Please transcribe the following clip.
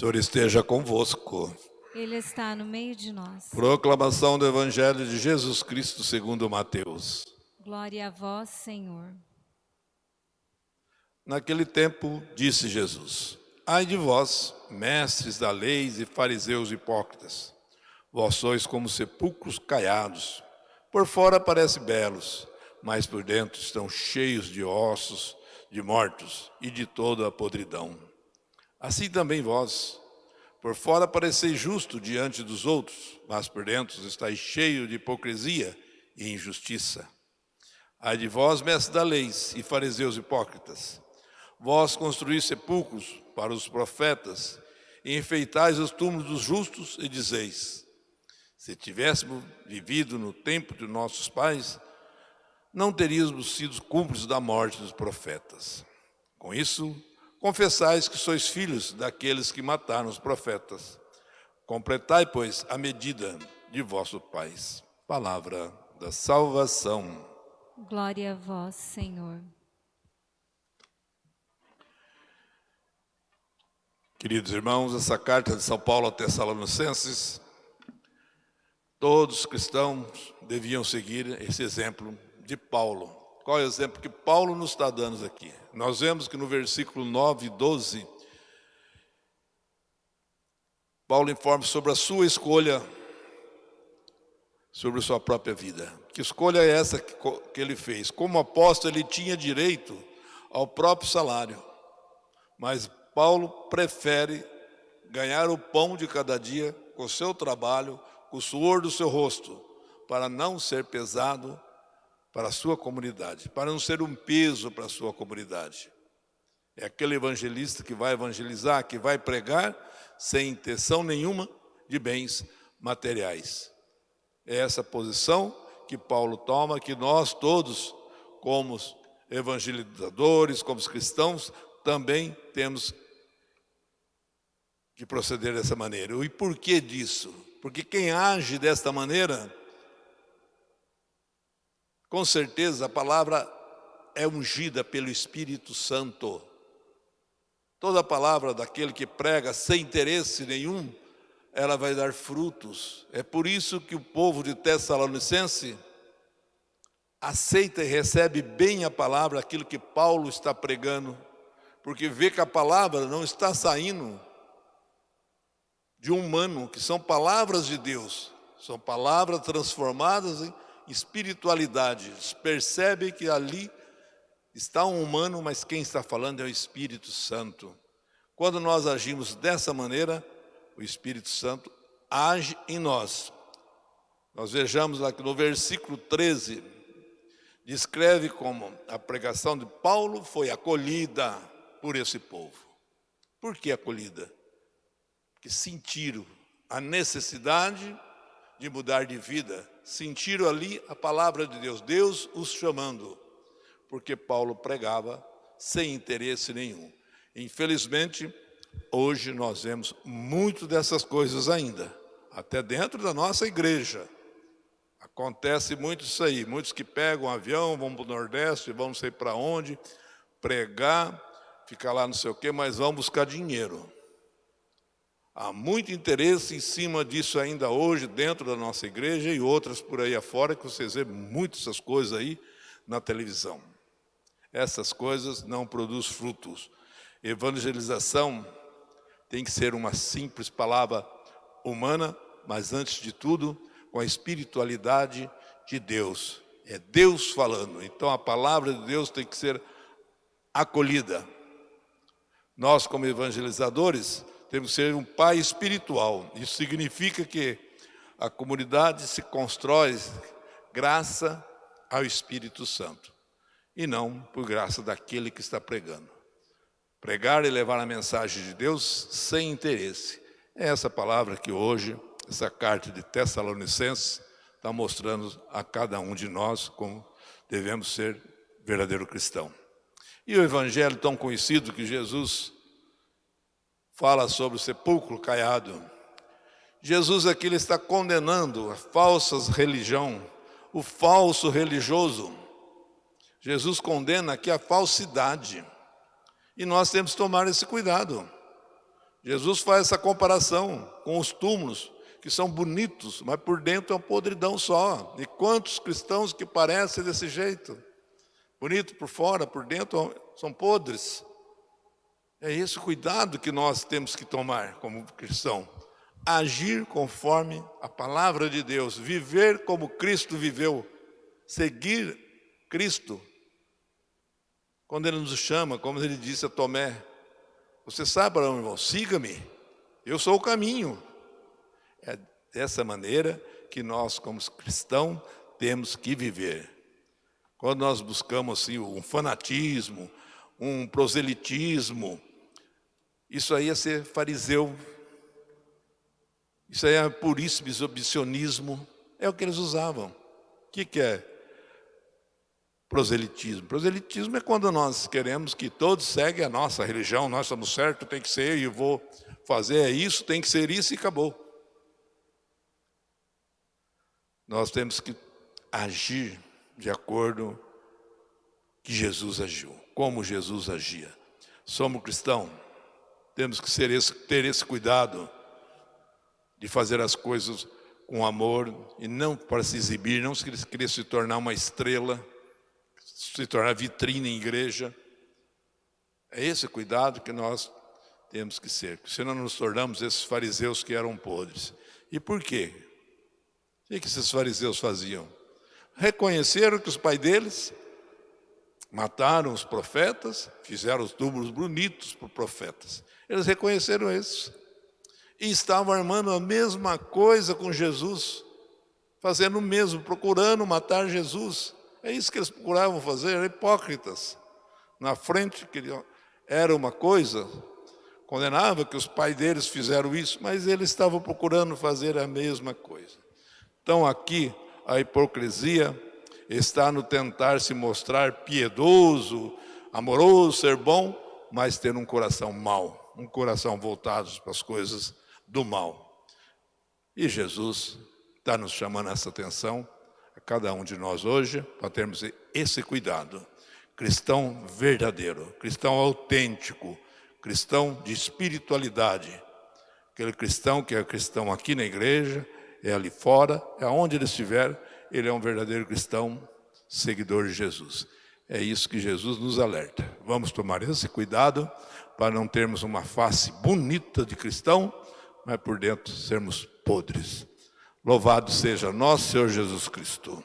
Senhor esteja convosco. Ele está no meio de nós. Proclamação do Evangelho de Jesus Cristo segundo Mateus. Glória a vós, Senhor. Naquele tempo, disse Jesus, Ai de vós, mestres da lei e fariseus hipócritas, vós sois como sepulcros caiados, por fora parecem belos, mas por dentro estão cheios de ossos, de mortos e de toda a podridão. Assim também vós, por fora pareceis justo diante dos outros, mas por dentro estáis cheio de hipocrisia e injustiça. Ai de vós, mestres da lei e fariseus hipócritas, vós construís sepulcros para os profetas e enfeitais os túmulos dos justos e dizeis, se tivéssemos vivido no tempo de nossos pais, não teríamos sido cúmplices da morte dos profetas. Com isso, confessais que sois filhos daqueles que mataram os profetas. Completai, pois, a medida de vossos pais. Palavra da salvação. Glória a vós, Senhor. Queridos irmãos, essa carta de São Paulo a Tessalonicenses, todos os cristãos deviam seguir esse exemplo de Paulo. Qual é o exemplo que Paulo nos está dando aqui? Nós vemos que no versículo 9 e 12, Paulo informa sobre a sua escolha, sobre a sua própria vida. Que escolha é essa que, ele fez? Como apóstolo, ele tinha direito ao próprio salário, mas Paulo prefere ganhar o pão de cada dia com o seu trabalho, com o suor do seu rosto, para não ser pesado para a sua comunidade, para não ser um peso para a sua comunidade. É aquele evangelista que vai evangelizar, que vai pregar sem intenção nenhuma de bens materiais. É essa posição que Paulo toma, que nós todos, como evangelizadores, como cristãos, também temos que proceder dessa maneira. E por que disso? Porque quem age desta maneira com certeza a palavra é ungida pelo Espírito Santo. Toda palavra daquele que prega sem interesse nenhum, ela vai dar frutos. É por isso que o povo de Tessalonicense aceita e recebe bem a palavra, aquilo que Paulo está pregando, porque vê que a palavra não está saindo de um humano, que são palavras de Deus, são palavras transformadas em espiritualidade. Percebe que ali está um humano, mas quem está falando é o Espírito Santo. Quando nós agimos dessa maneira, o Espírito Santo age em nós. Nós vejamos que no versículo 13, descreve como a pregação de Paulo foi acolhida por esse povo. Por que acolhida? Porque sentiram a necessidade de mudar de vida, sentiram ali a palavra de Deus, Deus os chamando, porque Paulo pregava sem interesse nenhum. Infelizmente, hoje nós vemos muito dessas coisas ainda, até dentro da nossa igreja. Acontece muito isso aí, muitos que pegam um avião, vão para o Nordeste, vão não sei para onde, pregar, ficar lá não sei o quê, mas vão buscar dinheiro. Há muito interesse em cima disso ainda hoje, dentro da nossa igreja e outras por aí afora, que vocês vêem muitas essas coisas aí na televisão. Essas coisas não produzem frutos. Evangelização tem que ser uma simples palavra humana, mas antes de tudo, com a espiritualidade de Deus. É Deus falando, então a palavra de Deus tem que ser acolhida. Nós, como evangelizadores, temos que ser um pai espiritual. Isso significa que a comunidade se constrói graças ao Espírito Santo e não por graça daquele que está pregando. Pregar e levar a mensagem de Deus sem interesse. É essa palavra que hoje, essa carta de Tessalonicenses, está mostrando a cada um de nós como devemos ser verdadeiro cristão. E o evangelho tão conhecido que Jesus fala sobre o sepulcro caiado. Jesus aqui ele está condenando a falsas religião, o falso religioso. Jesus condena aqui a falsidade. E nós temos que tomar esse cuidado. Jesus faz essa comparação com os túmulos, que são bonitos, mas por dentro é uma podridão só. E quantos cristãos que parecem desse jeito? Bonito por fora, por dentro são podres. É esse cuidado que nós temos que tomar como cristão. Agir conforme a palavra de Deus, viver como Cristo viveu, seguir Cristo. Quando Ele nos chama, como Ele disse a Tomé, você sabe, meu irmão, siga-me, eu sou o caminho. É dessa maneira que nós, como cristãos, temos que viver. Quando nós buscamos assim, um fanatismo, um proselitismo, isso aí é ser fariseu. Isso aí é puríssimo exhibicionismo. É o que eles usavam. O que, que é proselitismo? Proselitismo é quando nós queremos que todos seguem a nossa religião, nós estamos certos, tem que ser, e vou fazer isso, tem que ser isso e acabou. Nós temos que agir de acordo que Jesus agiu, como Jesus agia. Somos cristãos, temos que esse, ter esse cuidado de fazer as coisas com amor e não para se exibir, não querer se tornar uma estrela, se tornar vitrine em igreja. É esse cuidado que nós temos que ser, senão nos tornamos esses fariseus que eram podres. E por quê? O que esses fariseus faziam? Reconheceram que os pais deles mataram os profetas, fizeram os túmulos bonitos para profetas. Eles reconheceram isso. E estavam armando a mesma coisa com Jesus, fazendo o mesmo, procurando matar Jesus. É isso que eles procuravam fazer, eram hipócritas. Na frente queriam, era uma coisa, condenava que os pais deles fizeram isso, mas eles estavam procurando fazer a mesma coisa. Então aqui a hipocrisia está no tentar se mostrar piedoso, amoroso, ser bom, mas ter um coração mau um coração voltado para as coisas do mal. E Jesus está nos chamando essa atenção, a cada um de nós hoje, para termos esse cuidado. Cristão verdadeiro, cristão autêntico, cristão de espiritualidade. Aquele cristão que é cristão aqui na igreja, é ali fora, é onde ele estiver, ele é um verdadeiro cristão, seguidor de Jesus. É isso que Jesus nos alerta. Vamos tomar esse cuidado para não termos uma face bonita de cristão, mas por dentro sermos podres. Louvado seja nosso Senhor Jesus Cristo.